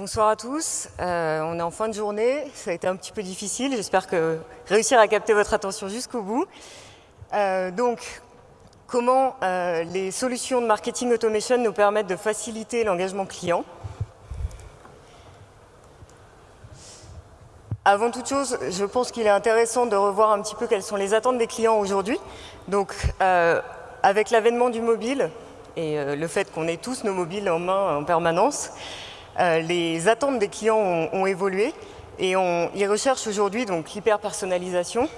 Bonsoir à tous. Euh, on est en fin de journée. Ça a été un petit peu difficile. J'espère que réussir à capter votre attention jusqu'au bout. Euh, donc, comment euh, les solutions de marketing automation nous permettent de faciliter l'engagement client? Avant toute chose, je pense qu'il est intéressant de revoir un petit peu quelles sont les attentes des clients aujourd'hui. Donc, avec l'avènement du mobile et le fait qu'on ait tous nos mobiles en main en permanence, euh, les attentes des clients ont, évolué et ils recherchent aujourd'hui l'hyper-personnalisation.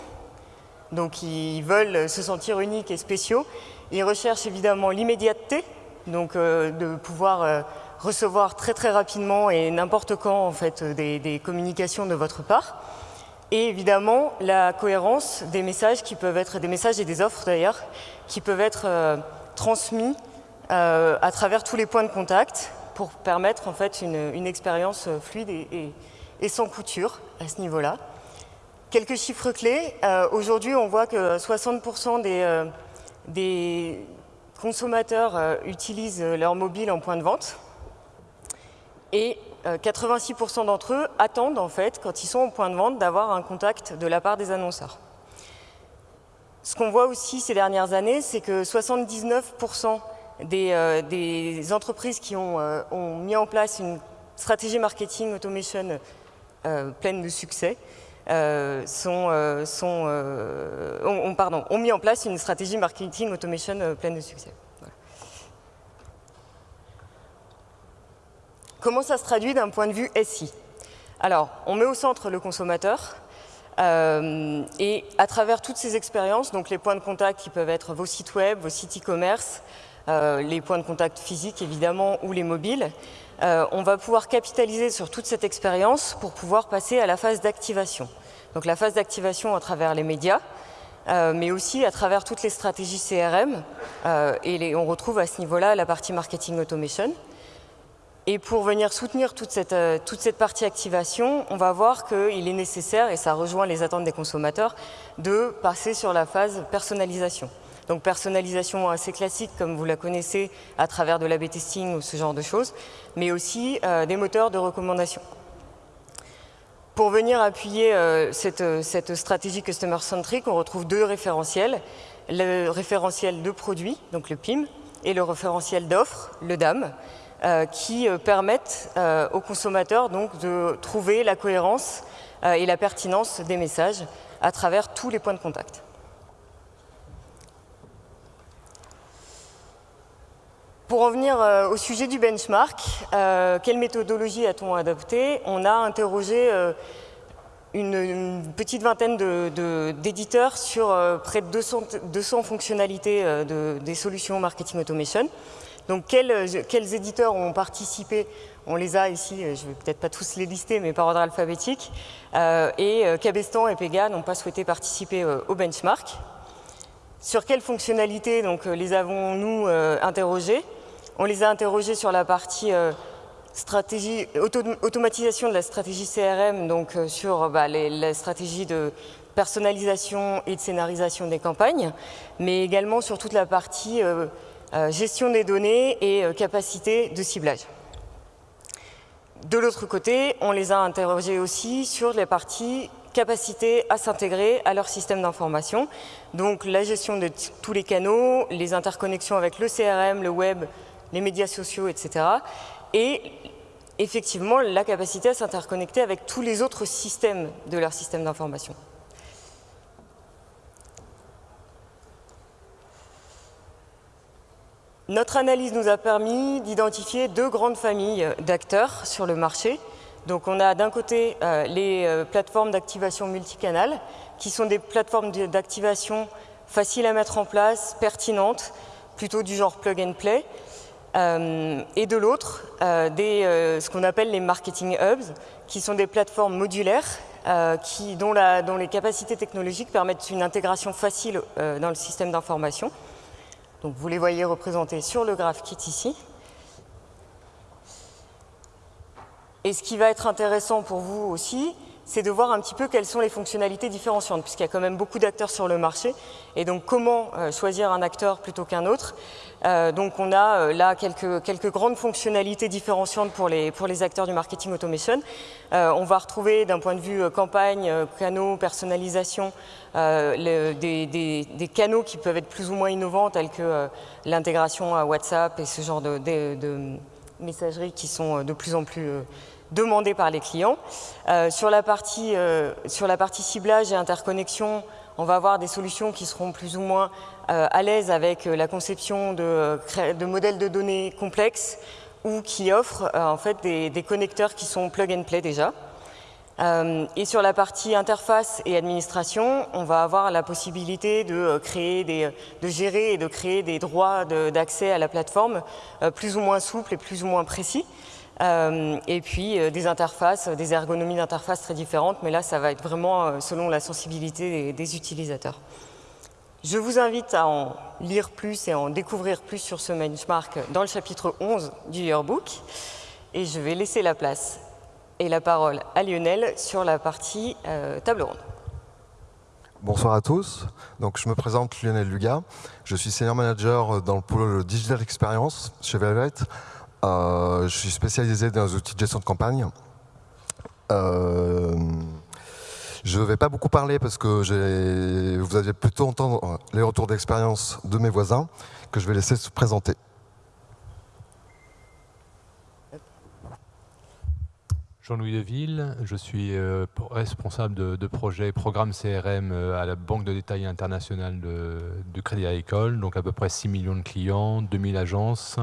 Donc ils veulent se sentir uniques et spéciaux. Ils recherchent évidemment l'immédiateté, donc euh, de pouvoir euh, recevoir très très rapidement et n'importe quand en fait des, communications de votre part. Et évidemment la cohérence des messages qui peuvent être des messages et des offres d'ailleurs qui peuvent être transmis à travers tous les points de contact pour permettre en fait une, expérience fluide et, sans couture à ce niveau-là. Quelques chiffres clés. Euh, aujourd'hui, on voit que 60% des, euh, des, consommateurs euh, utilisent leur mobile en point de vente et 86% d'entre eux attendent en fait, quand ils sont en point de vente, d'avoir un contact de la part des annonceurs. Ce qu'on voit aussi ces dernières années, c'est que 79% euh, des, entreprises qui euh, ont, mis en place une stratégie marketing automation euh, pleine de succès sont, ont, pardon, ont mis en place une stratégie marketing automation pleine de succès. Comment ça se traduit d'un point de vue SI Alors, on met au centre le consommateur, et à travers toutes ces expériences, donc les points de contact qui peuvent être vos sites web, vos sites e-commerce, les points de contact physiques évidemment ou les mobiles. Euh, on va pouvoir capitaliser sur toute cette expérience pour pouvoir passer à la phase d'activation. Donc la phase d'activation à travers les médias, euh, mais aussi à travers toutes les stratégies CRM, et on retrouve à ce niveau-là la partie marketing automation. Et pour venir soutenir toute cette, toute cette partie activation, on va voir qu'il est nécessaire, et ça rejoint les attentes des consommateurs, de passer sur la phase personnalisation. Donc personnalisation assez classique comme vous la connaissez à travers de l'A-B testing ou ce genre de choses, mais aussi euh, des moteurs de recommandation. Pour venir appuyer euh, cette, cette, stratégie Customer Centric, on retrouve deux référentiels. Le référentiel de produits, donc le PIM, et le référentiel d'offres, le DAM, euh, qui permettent aux consommateurs donc, de trouver la cohérence et la pertinence des messages à travers tous les points de contact. Pour en venir euh, au sujet du benchmark, euh, quelle méthodologie a-t-on adopté On a interrogé euh, une, petite vingtaine d'éditeurs sur près de 200, fonctionnalités des solutions marketing automation. Donc quels, éditeurs ont participé? On les a ici, je ne vais peut-être pas tous les lister, mais par ordre alphabétique. et Cabestan et Pega n'ont pas souhaité participer au benchmark. Sur quelles fonctionnalités donc, les avons-nous interrogés on les a interrogés sur la partie euh, stratégie, automatisation de la stratégie CRM, donc euh, sur bah, la stratégie de personnalisation et de scénarisation des campagnes, mais également sur toute la partie euh, gestion des données et capacité de ciblage. De l'autre côté, on les a interrogés aussi sur les parties capacité à s'intégrer à leur système d'information. Donc la gestion de tous les canaux, les interconnexions avec le CRM, le web, les médias sociaux, etc. Et effectivement la capacité à s'interconnecter avec tous les autres systèmes de leur système d'information. Notre analyse nous a permis d'identifier deux grandes familles d'acteurs sur le marché. Donc on a d'un côté euh, les euh, plateformes d'activation multicanal, qui sont des plateformes d'activation faciles à mettre en place, pertinentes, plutôt du genre plug and play, euh, et de l'autre, euh, euh, ce qu'on appelle les marketing hubs, qui sont des plateformes modulaires dont, les capacités technologiques permettent une intégration facile dans le système d'information. Donc vous les voyez représentés sur le graph kit ici. Et ce qui va être intéressant pour vous aussi, c'est de voir un petit peu quelles sont les fonctionnalités différenciantes, puisqu'il y a quand même beaucoup d'acteurs sur le marché, et donc comment choisir un acteur plutôt qu'un autre? Euh, donc on a euh, là quelques, grandes fonctionnalités différenciantes pour les, pour les acteurs du marketing automation. on va retrouver d'un point de vue campagne, canaux, personnalisation, des, canaux qui peuvent être plus ou moins innovants, tels que l'intégration à WhatsApp et ce genre de, de, messageries qui sont de plus en plus demandés par les clients. Euh, sur, la partie, euh, sur la partie ciblage et interconnexion, on va avoir des solutions qui seront plus ou moins euh, à l'aise avec la conception de, modèles de données complexes ou qui offrent en fait des, connecteurs qui sont plug and play déjà. et sur la partie interface et administration, on va avoir la possibilité de gérer et de créer des droits d'accès à la plateforme plus ou moins souples et plus ou moins précis. Euh, et puis euh, des interfaces, des ergonomies d'interface très différentes, mais là ça va être vraiment euh, selon la sensibilité des, utilisateurs. Je vous invite à en lire plus et à en découvrir plus sur ce benchmark dans le chapitre 11 du Yearbook. Et je vais laisser la place et la parole à Lionel sur la partie table ronde. Bonsoir à tous. Donc, je me présente Lionel Luga. Je suis senior manager dans le pôle Digital Experience chez Velvet. Euh, je suis spécialisé dans les outils de gestion de campagne. Euh, je ne vais pas beaucoup parler parce que vous allez plutôt entendre les retours d'expérience de mes voisins que je vais laisser se présenter. Jean-Louis Deville, je suis euh, responsable de, projet programme CRM à la Banque de détail internationale de Crédit Agricole, donc à peu près 6 millions de clients, 2000 agences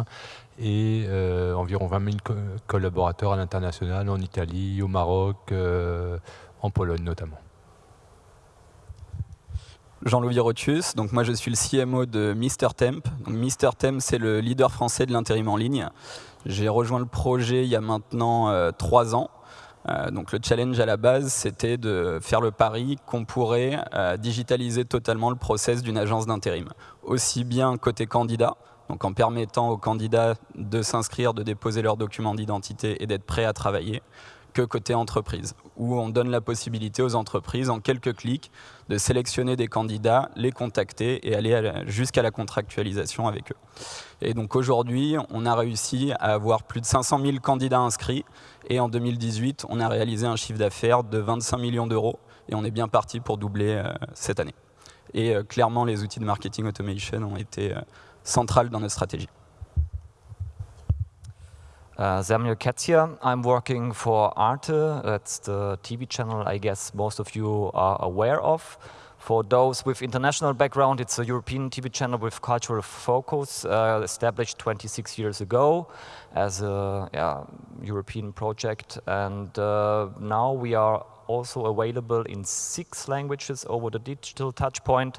et euh, environ 20 000 collaborateurs à l'international, en Italie, au Maroc, euh, en Pologne notamment. Jean-Louis Rotius, donc moi je suis le CMO de Mister Temp. Mister Temp c'est le leader français de l'intérim en ligne. J'ai rejoint le projet il y a maintenant euh, trois ans. donc le challenge à la base c'était de faire le pari qu'on pourrait digitaliser totalement le process d'une agence d'intérim. Aussi bien côté candidat, donc en permettant aux candidats de s'inscrire, de déposer leurs documents d'identité et d'être prêts à travailler, que côté entreprise, où on donne la possibilité aux entreprises, en quelques clics, de sélectionner des candidats, les contacter et aller jusqu'à la contractualisation avec eux. Et donc aujourd'hui, on a réussi à avoir plus de 500 000 candidats inscrits, et en 2018, on a réalisé un chiffre d'affaires de 25 millions d'euros, et on est bien parti pour doubler euh, cette année. Et euh, clairement, les outils de marketing automation ont été euh, centrale dans notre stratégie. Uh, Samuel Katzia. I'm working for Arte. That's the TV channel I guess most of you are aware of. For those with international background, it's a European TV channel with cultural focus, uh, established 26 years ago as a yeah, European project. And uh, now we are also available in six languages over the digital touchpoint.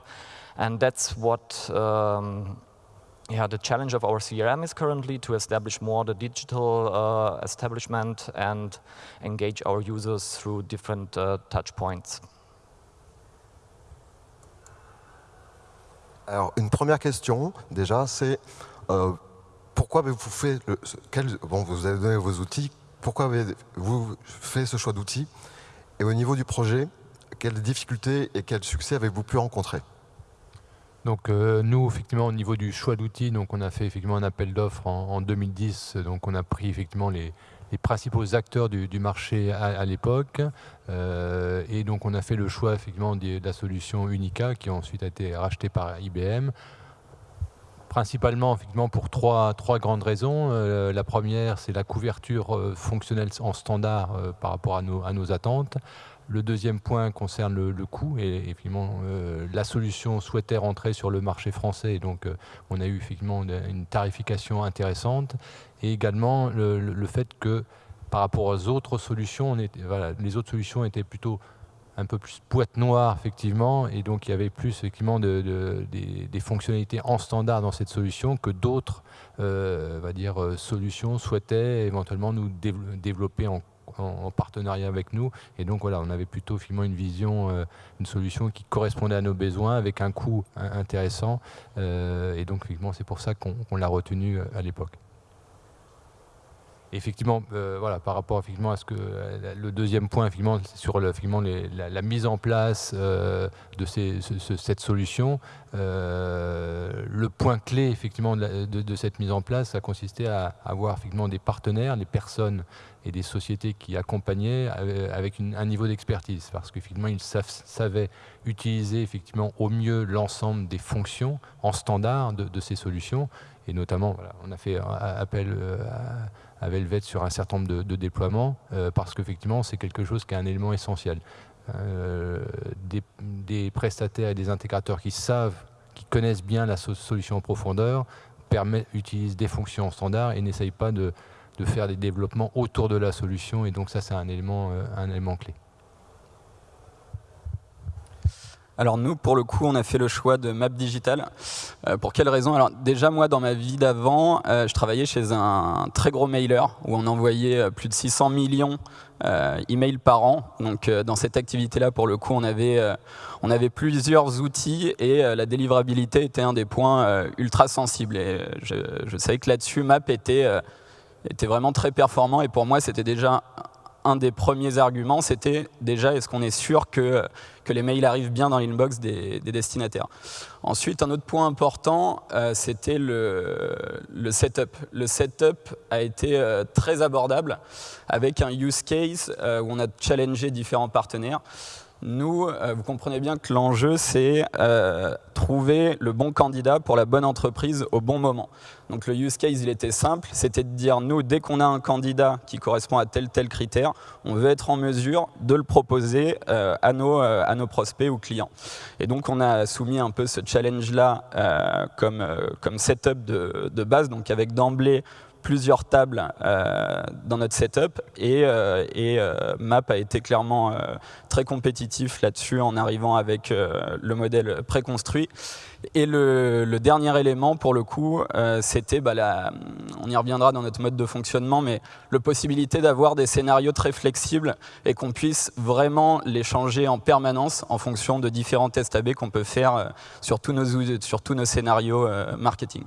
And that's what um, yeah, the challenge of our CRM is currently to establish more the digital uh, establishment and engage our users through different uh, touch points. Alors, une première question, déjà, c'est euh, pourquoi avez-vous fait, le, quel, bon, vous avez donné vos outils, pourquoi avez-vous fait ce choix d'outils? Et au niveau du projet, quelles difficultés et quels succès avez-vous pu rencontrer? Donc euh, nous, effectivement, au niveau du choix d'outils, donc on a fait effectivement un appel d'offres en, 2010. Donc on a pris effectivement les, principaux acteurs du, marché à, l'époque. Euh, et donc on a fait le choix effectivement de, la solution Unica qui a ensuite été rachetée par IBM. Principalement effectivement pour trois, trois grandes raisons. Euh, la première, c'est la couverture fonctionnelle en standard par rapport à nos, attentes. Le deuxième point concerne le, coût et effectivement euh, la solution souhaitait rentrer sur le marché français donc euh, on a eu effectivement une, tarification intéressante et également le, fait que par rapport aux autres solutions, les autres solutions étaient plutôt un peu plus boîte noire effectivement et donc il y avait plus effectivement des, fonctionnalités en standard dans cette solution que d'autres euh, dire solutions souhaitaient éventuellement nous développer en en, partenariat avec nous. Et donc voilà, on avait plutôt finalement une vision, euh, une solution qui correspondait à nos besoins avec un coût intéressant. Euh, et donc effectivement, c'est pour ça qu'on l'a retenu euh, à l'époque. Effectivement, euh, voilà, par rapport effectivement à ce que le deuxième point, effectivement, sur effectivement, la, mise en place de cette solution, le point clé effectivement de, cette mise en place a consisté à avoir effectivement des partenaires, des personnes et des sociétés qui accompagnaient avec un niveau d'expertise, parce qu'effectivement ils savaient utiliser effectivement au mieux l'ensemble des fonctions en standard de, ces solutions, et notamment on a fait appel euh, à, Velvet sur un certain nombre de, déploiements, euh, parce qu'effectivement c'est quelque chose qui est un élément essentiel. Euh, des, prestataires et des intégrateurs qui savent, qui connaissent bien la solution en profondeur, permettent, utilisent des fonctions en standard et n'essayent pas de de faire des développements autour de la solution. Et donc ça, c'est un élément, euh, un élément clé. Alors nous, pour le coup, on a fait le choix de Map Digital. Euh, pour quelle raison? Alors déjà, moi, dans ma vie d'avant, euh, je travaillais chez un très gros mailer où on envoyait plus de 600 millions euh, emails par an. Donc dans cette activité-là, pour le coup, on avait, on avait plusieurs outils et la délivrabilité était un des points ultra sensibles. Et je, je savais que là-dessus, Map était était vraiment très performant et pour moi c'était déjà un des premiers arguments, c'était déjà est-ce qu'on est sûr que, que les mails arrivent bien dans l'inbox des, destinataires. Ensuite, un autre point important, euh, c'était le, setup. Le setup a été euh, très abordable avec un use case euh, où on a challengé différents partenaires. Nous, euh, vous comprenez bien que l'enjeu, c'est euh, trouver le bon candidat pour la bonne entreprise au bon moment. Donc le use case, il était simple, c'était de dire, nous, dès qu'on a un candidat qui correspond à tel tel critère, on veut être en mesure de le proposer euh, à, nos, à nos prospects ou clients. Et donc on a soumis un peu ce challenge-là comme, comme setup de, de base, donc avec d'emblée plusieurs tables euh, dans notre setup et, euh, euh, Map a été clairement très compétitif là-dessus en arrivant avec le modèle préconstruit. Et le, dernier élément, pour le coup, c'était, bah, on y reviendra dans notre mode de fonctionnement, mais la possibilité d'avoir des scénarios très flexibles et qu'on puisse vraiment les changer en permanence en fonction de différents tests AB qu'on peut faire sur tous nos scénarios marketing.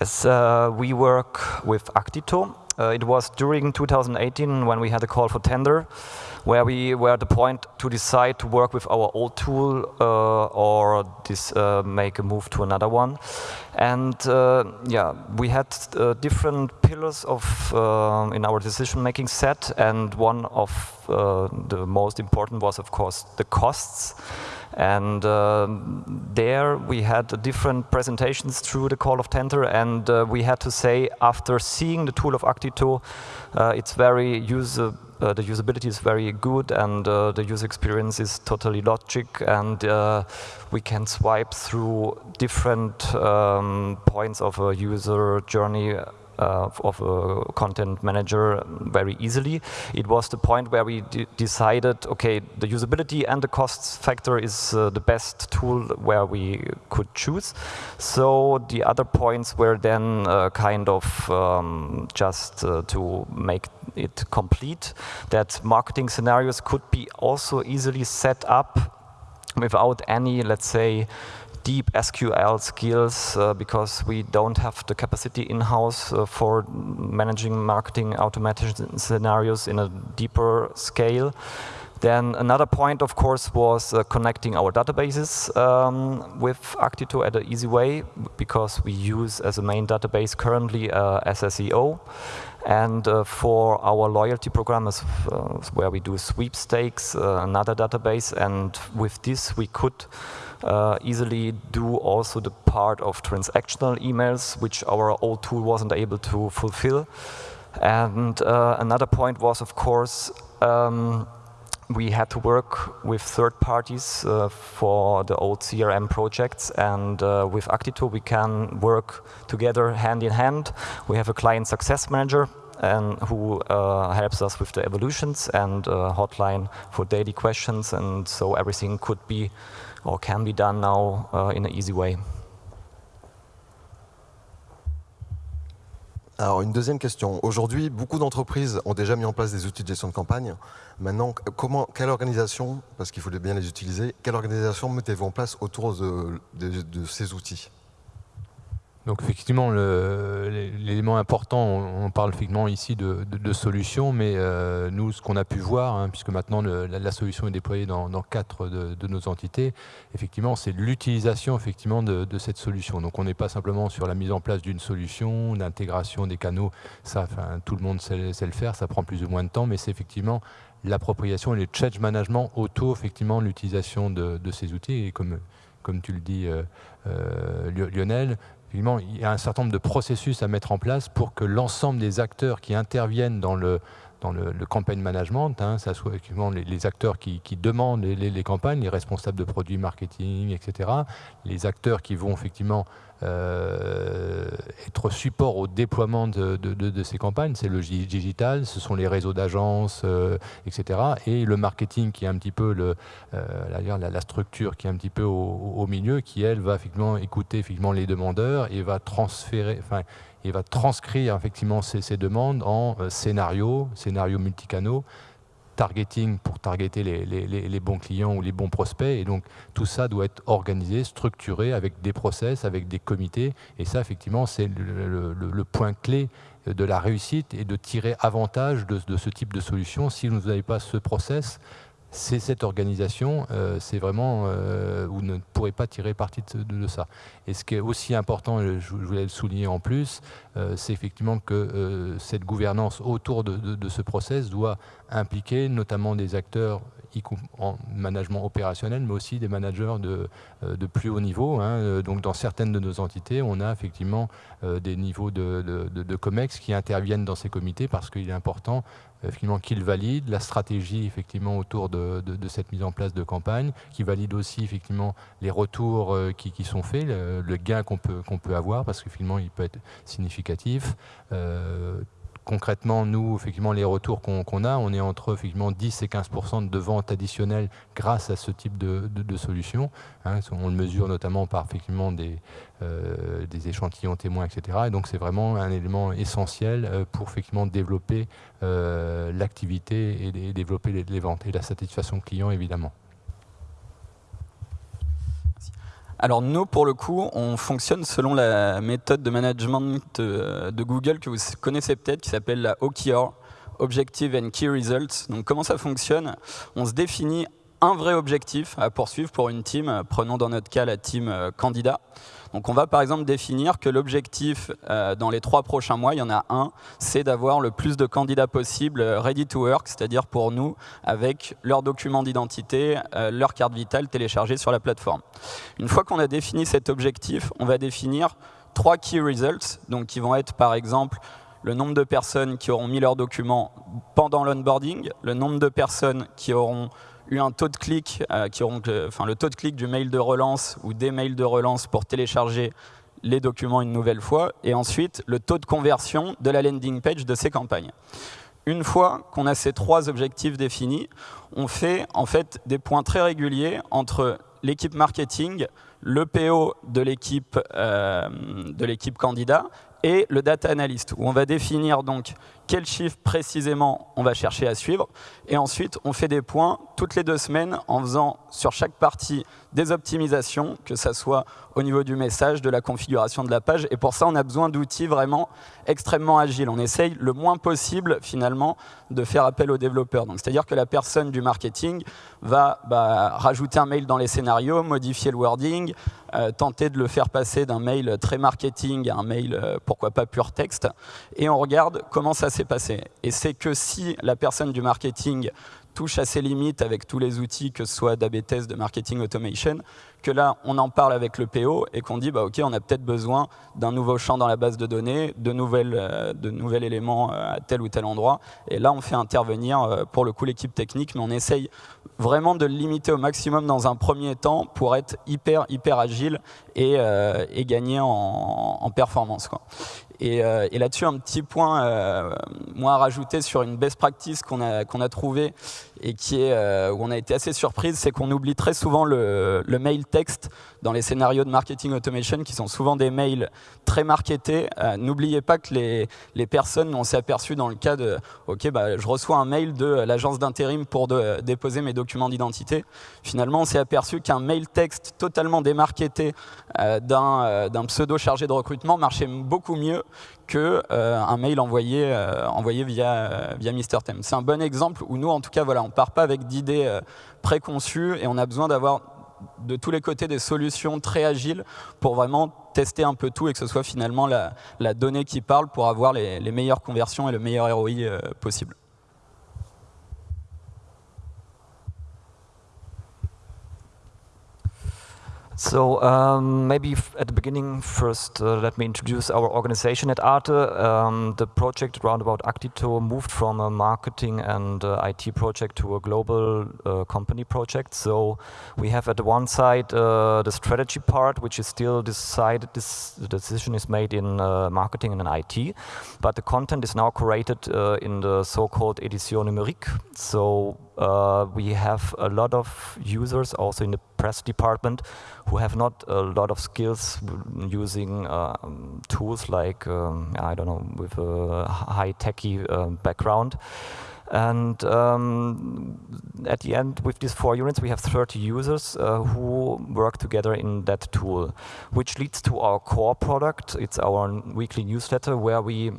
Yes, uh, we work with Actito. Uh, it was during 2018 when we had a call for tender, where we were at the point to decide to work with our old tool uh, or this, uh, make a move to another one. And uh, yeah, we had uh, different pillars of in our decision-making set, and one of the most important was, of course, the costs. And uh, there we had different presentations through the call of tender and uh, we had to say after seeing the tool of Actito, uh, it's very user, uh, the usability is very good. And uh, the user experience is totally logic. And uh, we can swipe through different um, points of a user journey uh, of a content manager very easily. It was the point where we decided, okay, the usability and the cost factor is uh, the best tool where we could choose. So the other points were then uh, kind of um, just uh, to make it complete, that marketing scenarios could be also easily set up without any, let's say, deep SQL skills uh, because we don't have the capacity in-house uh, for managing marketing automation scenarios in a deeper scale. Then another point, of course, was uh, connecting our databases um, with Actito at an easy way because we use as a main database currently uh, SSEO. And uh, for our loyalty program, is, uh, where we do sweepstakes, uh, another database, and with this we could uh, easily do also the part of transactional emails, which our old tool wasn't able to fulfill. And uh, another point was, of course, um, we had to work with third parties uh, for the old CRM projects and uh, with Actito we can work together hand in hand. We have a client success manager and who uh, helps us with the evolutions and uh, hotline for daily questions and so everything could be or can be done now uh, in an easy way. Alors une deuxième question. Aujourd'hui, beaucoup d'entreprises ont déjà mis en place des outils de gestion de campagne. Maintenant, comment, quelle organisation, parce qu'il faut bien les utiliser, quelle organisation mettez-vous en place autour de, de, de ces outils Donc effectivement, l'élément important, on, parle effectivement ici de, de, solutions, mais euh, nous, ce qu'on a pu voir, hein, puisque maintenant la, solution est déployée dans, quatre de, nos entités, effectivement, c'est l'utilisation effectivement de, cette solution. Donc on n'est pas simplement sur la mise en place d'une solution, d'intégration des canaux, ça, enfin, tout le monde sait, le faire, ça prend plus ou moins de temps, mais c'est effectivement l'appropriation et le change management autour effectivement l'utilisation de, ces outils. Et comme, comme tu le dis, euh, euh, Lionel, il y a un certain nombre de processus à mettre en place pour que l'ensemble des acteurs qui interviennent dans le, dans le, campagne management, hein, ça soit les, acteurs qui, demandent les, les, campagnes, les responsables de produits marketing, etc., les acteurs qui vont effectivement euh, être support au déploiement de, ces campagnes. C'est le digital, ce sont les réseaux d'agences, euh, etc. Et le marketing qui est un petit peu le, euh, la, structure qui est un petit peu au, milieu, qui elle va effectivement écouter effectivement les demandeurs et va transférer, et va transcrire effectivement ces, demandes en scénarios, scénarios multicanaux targeting pour targeter les, bons clients ou les bons prospects. Et donc, tout ça doit être organisé, structuré avec des process, avec des comités. Et ça, effectivement, c'est le, point clé de la réussite et de tirer avantage de, de ce type de solution. Si vous n'avez pas ce process, c'est cette organisation, euh, c'est vraiment, euh, vous ne pourrez pas tirer parti de, ça. Et ce qui est aussi important, je, voulais le souligner en plus, euh, c'est effectivement que cette gouvernance autour de, ce process doit impliquer notamment des acteurs en management opérationnel, mais aussi des managers de, de plus haut niveau. Hein. Donc dans certaines de nos entités, on a effectivement des niveaux de, de, COMEX qui interviennent dans ces comités parce qu'il est important effectivement qu'il valide la stratégie effectivement autour de, cette mise en place de campagne, qui valide aussi effectivement les retours euh, qui, sont faits, le, gain qu'on peut, peut avoir, parce que finalement il peut être significatif. Euh, concrètement, nous, effectivement, les retours qu'on a, on est entre effectivement 10 et 15% de ventes additionnelles grâce à ce type de, solution. Hein. on le mesure notamment par effectivement des, euh, échantillons témoins, etc. Et donc, c'est vraiment un élément essentiel euh, pour effectivement développer euh, l'activité et, développer les ventes et la satisfaction client, évidemment. Alors nous, pour le coup, on fonctionne selon la méthode de management de, Google que vous connaissez peut-être, qui s'appelle la OKR, Objective and Key Results. Donc comment ça fonctionne? On se définit un vrai objectif à poursuivre pour une team, prenons dans notre cas la team euh, candidat. Donc on va par exemple définir que l'objectif euh, dans les trois prochains mois, il y en a un, c'est d'avoir le plus de candidats possible euh, ready to work, c'est-à-dire pour nous avec leurs documents d'identité, euh, leur carte vitale téléchargée sur la plateforme. Une fois qu'on a défini cet objectif, on va définir trois key results, donc qui vont être par exemple le nombre de personnes qui auront mis leurs documents pendant l'onboarding, le nombre de personnes qui auront eu un taux de clic, euh, qui enfin, le taux de clic du mail de relance ou des mails de relance pour télécharger les documents une nouvelle fois, et ensuite le taux de conversion de la landing page de ces campagnes. Une fois qu'on a ces trois objectifs définis, on fait en fait des points très réguliers entre l'équipe marketing, le PO de l'équipe euh, candidat et le data analyst, où on va définir donc quel chiffre précisément on va chercher à suivre. Et ensuite, on fait des points toutes les deux semaines en faisant sur chaque partie des optimisations, que ce soit au niveau du message, de la configuration de la page. Et pour ça, on a besoin d'outils vraiment extrêmement agiles. On essaye le moins possible, finalement, de faire appel aux développeurs. C'est-à-dire que la personne du marketing va bah, rajouter un mail dans les scénarios, modifier le wording, euh, tenter de le faire passer d'un mail très marketing à un mail, euh, pourquoi pas pur texte. Et on regarde comment ça s'est passé. Et c'est que si la personne du marketing touche à ses limites avec tous les outils, que ce soit d'AB de marketing automation, que là, on en parle avec le PO et qu'on dit, bah, OK, on a peut-être besoin d'un nouveau champ dans la base de données, de, nouvelles, euh, de nouveaux éléments euh, à tel ou tel endroit. Et là, on fait intervenir, euh, pour le coup, l'équipe technique, mais on essaye vraiment de le limiter au maximum dans un premier temps pour être hyper, hyper agile et, et gagner en, en performance. Quoi. Et, là-dessus, un petit point, moi, à rajouter sur une best practice qu'on a, qu'on a trouvé et qui est, où on a été assez surprise, c'est qu'on oublie très souvent le, mail texte dans les scénarios de marketing automation qui sont souvent des mails très marketés. Euh, n'oubliez pas que les, les personnes, on s'est aperçu dans le cas de OK, bah, je reçois un mail de l'agence d'intérim pour déposer mes documents d'identité. Finalement, on s'est aperçu qu'un mail texte totalement démarketé euh, euh, d'un pseudo chargé de recrutement marchait beaucoup mieux qu'un un mail envoyé, envoyé via, via Tem. C'est un bon exemple où nous, en tout cas, voilà, on ne part pas avec d'idées préconçues et on a besoin d'avoir de tous les côtés des solutions très agiles pour vraiment tester un peu tout et que ce soit finalement la, donnée qui parle pour avoir les, meilleures conversions et le meilleur ROI euh, possible. So um, maybe at the beginning, first uh, let me introduce our organization at Arte. Um, the project roundabout Actito moved from a marketing and uh, IT project to a global uh, company project. So we have at one side uh, the strategy part, which is still decided. This the decision is made in uh, marketing and in IT, but the content is now curated uh, in the so-called édition numérique. So uh, we have a lot of users also in the press department who have not a lot of skills using um, tools like, um, I don't know, with a high techy uh, background. And um, at the end, with these four units, we have 30 users uh, who work together in that tool, which leads to our core product. It's our weekly newsletter where we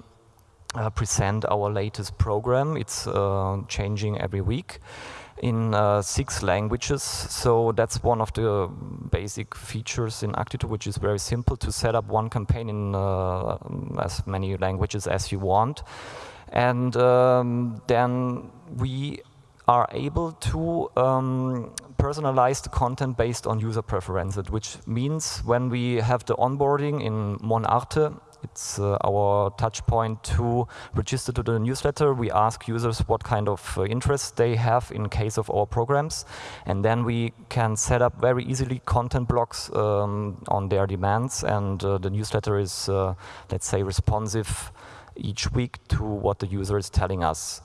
uh, present our latest program. It's uh, changing every week in uh, six languages. So that's one of the basic features in Actito, which is very simple to set up one campaign in uh, as many languages as you want. And um, then we are able to um, personalize the content based on user preferences, which means when we have the onboarding in Monarte, it's uh, our touch point to register to the newsletter. We ask users what kind of uh, interest they have in case of our programs. And then we can set up very easily content blocks um, on their demands. And uh, the newsletter is, uh, let's say, responsive each week to what the user is telling us.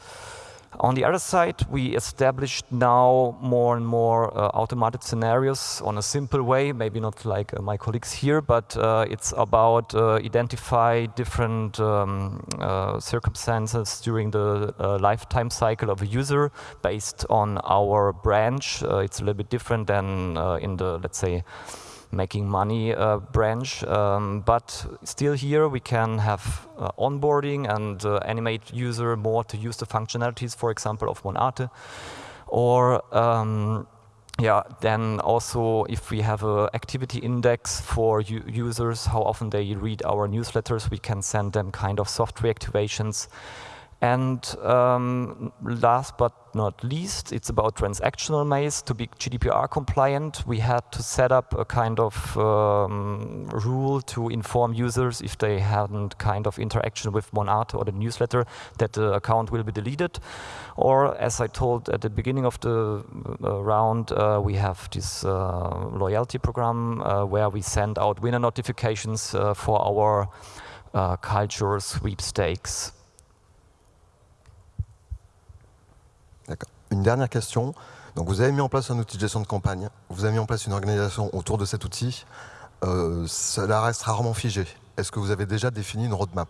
On the other side, we established now more and more uh, automated scenarios on a simple way, maybe not like uh, my colleagues here, but uh, it's about uh, identify different um, uh, circumstances during the uh, lifetime cycle of a user based on our branch. it's a little bit different than in the, let's say, making money uh, branch. Um, but still here we can have uh, onboarding and uh, animate user more to use the functionalities, for example, of Monate. Or um, yeah, then also if we have an activity index for users, how often they read our newsletters, we can send them kind of soft reactivations and um, last but not least, it's about transactional maze. To be GDPR compliant, we had to set up a kind of um, rule to inform users if they hadn't kind of interaction with Monarte or the newsletter that the account will be deleted. Or as I told at the beginning of the uh, round, uh, we have this uh, loyalty program uh, where we send out winner notifications uh, for our uh, culture sweepstakes. Une dernière question. Vous avez mis en place un outil de gestion de campagne, vous avez mis en place une organisation autour de cet outil. Euh, cela reste rarement figé. Est-ce que vous avez déjà défini une roadmap?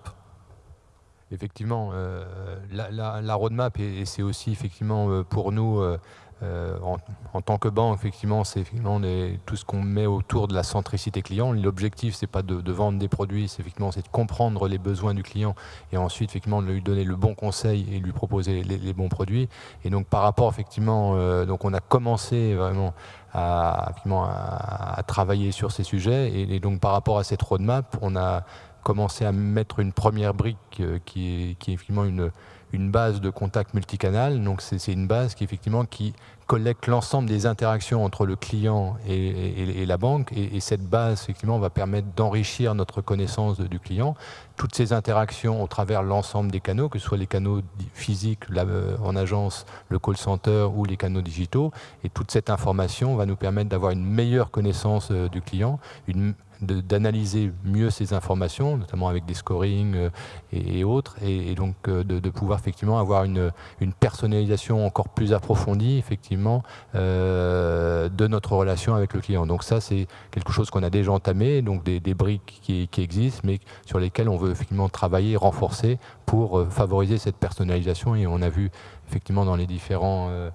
Effectivement, euh, la, roadmap, et, c'est aussi effectivement euh, pour nous euh, en, tant que banque, effectivement, c'est tout ce qu'on met autour de la centricité client. L'objectif, c'est pas de, vendre des produits, c'est effectivement c'est de comprendre les besoins du client et ensuite effectivement de lui donner le bon conseil et lui proposer les, bons produits. Et donc par rapport effectivement, euh, donc on a commencé vraiment à, à, travailler sur ces sujets et, donc par rapport à cette roadmap, on a commencé à mettre une première brique euh, qui, est, qui est effectivement une une base de contact multicanal. Donc c'est une base qui effectivement qui collecte l'ensemble des interactions entre le client et, la banque. Et, cette base effectivement va permettre d'enrichir notre connaissance du client. Toutes ces interactions au travers l'ensemble des canaux, que ce soit les canaux physiques euh, en agence, le call center ou les canaux digitaux. Et toute cette information va nous permettre d'avoir une meilleure connaissance euh, du client, d'analyser mieux ces informations, notamment avec des scorings euh, et, autres, et, donc euh, de, pouvoir effectivement avoir une, personnalisation encore plus approfondie, effectivement, de notre relation avec le client. Donc ça, c'est quelque chose qu'on a déjà entamé, donc des, briques qui, qui, existent, mais sur lesquelles on veut effectivement travailler, renforcer pour favoriser cette personnalisation. Et on a vu effectivement dans les différents euh,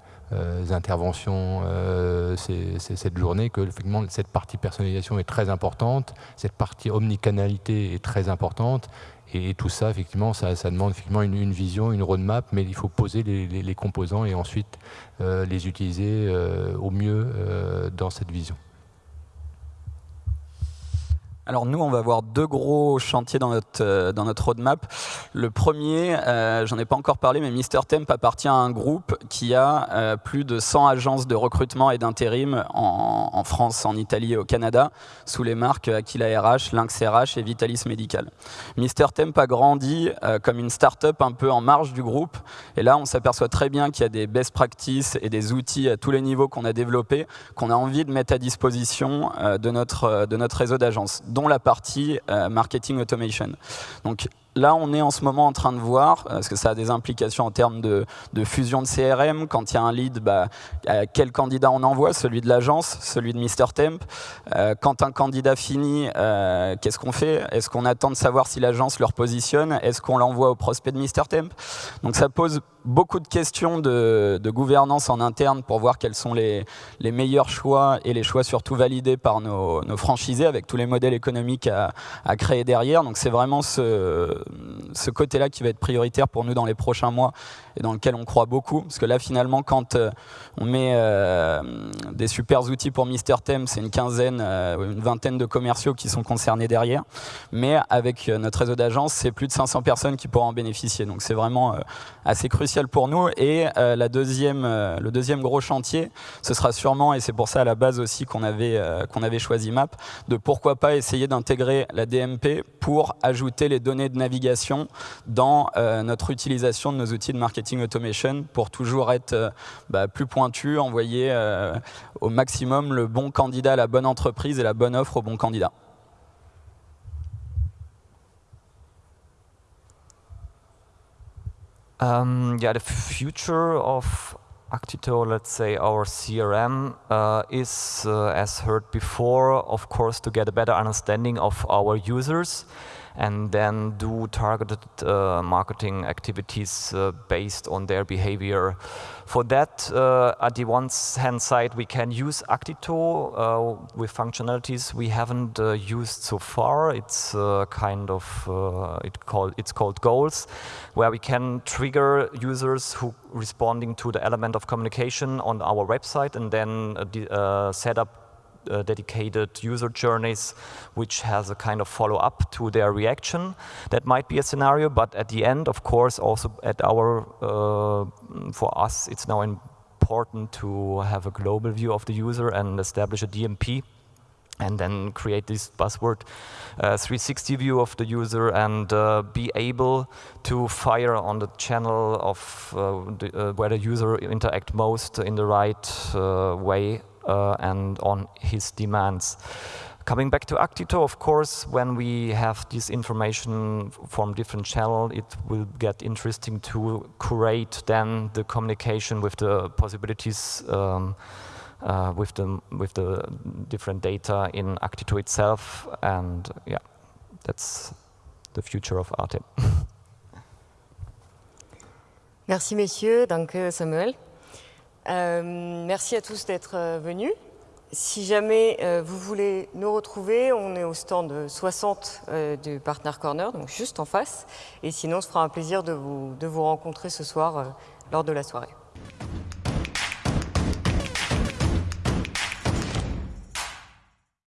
interventions euh, cette journée que effectivement, cette partie personnalisation est très importante, cette partie omnicanalité est très importante. Et, tout ça, effectivement, ça, demande effectivement une, vision, une roadmap, mais il faut poser les, composants et ensuite euh, les utiliser au mieux dans cette vision. Alors nous, on va avoir deux gros chantiers dans notre, euh, roadmap. Le premier, euh, j'en ai pas encore parlé, mais Mister Temp appartient à un groupe qui a euh, plus de 100 agences de recrutement et d'intérim en, en, France, en Italie et au Canada, sous les marques Aquila RH, Lynx RH et Vitalis Medical. Mister Temp a grandi comme une start-up un peu en marge du groupe. Et là, on s'aperçoit très bien qu'il y a des best practices et des outils à tous les niveaux qu'on a développés, qu'on a envie de mettre à disposition de, notre, de notre réseau d'agences dont la partie euh, marketing automation. Donc là, on est en ce moment en train de voir, euh, parce que ça a des implications en termes de, fusion de CRM. Quand il y a un lead, bah, quel candidat on envoie? Celui de l'agence, celui de Mr Temp. Euh, quand un candidat finit, qu'est-ce qu'on fait? Est-ce qu'on attend de savoir si l'agence le repositionne? Est-ce qu'on l'envoie au prospect de Mr Temp? Donc ça pose beaucoup de questions de, gouvernance en interne pour voir quels sont les, meilleurs choix et les choix surtout validés par nos, franchisés avec tous les modèles économiques à, créer derrière. Donc c'est vraiment ce, ce côté-là qui va être prioritaire pour nous dans les prochains mois et dans lequel on croit beaucoup. Parce que là, finalement, quand euh, on met euh, des super outils pour Mister Thème, c'est une quinzaine, euh, une vingtaine de commerciaux qui sont concernés derrière. Mais avec notre réseau d'agences, c'est plus de 500 personnes qui pourront en bénéficier. Donc c'est vraiment assez crucial pour nous. Et la deuxième, le deuxième gros chantier, ce sera sûrement, et c'est pour ça à la base aussi qu'on avait, qu'on avait choisi MAP, de pourquoi pas essayer d'intégrer la DMP pour ajouter les données de navigation dans notre utilisation de nos outils de marketing automation pour toujours être euh, bah, plus pointu, envoyer euh, au maximum le bon candidat à la bonne entreprise et la bonne offre au bon candidat. Um, yeah, the future of Actito, let's say our CRM, uh, is, uh, as heard before, of course, to get a better understanding of our users. And then do targeted uh, marketing activities uh, based on their behavior. For that, uh, at the one hand side, we can use Actito uh, with functionalities we haven't uh, used so far. It's uh, kind of it called it's called goals, where we can trigger users who responding to the element of communication on our website and then set up uh, dedicated user journeys which has a kind of follow-up to their reaction. That might be a scenario, but at the end, of course, also at our, uh, for us, it's now important to have a global view of the user and establish a DMP and then create this buzzword uh, 360 view of the user and uh, be able to fire on the channel of uh, the, uh, where the user interact most in the right uh, way and on his demands. Coming back to Actito, of course, when we have this information from different channels, it will get interesting to curate then the communication with the possibilities um, uh, with the with the different data in Actito itself, and yeah, that's the future of Arte. Merci messieurs, danke Samuel. Euh, merci à tous d'être euh, venus. Si jamais euh, vous voulez nous retrouver, on est au stand 60 du Partner Corner, donc juste en face. Et sinon, ce fera un plaisir de vous, de vous rencontrer ce soir lors de la soirée.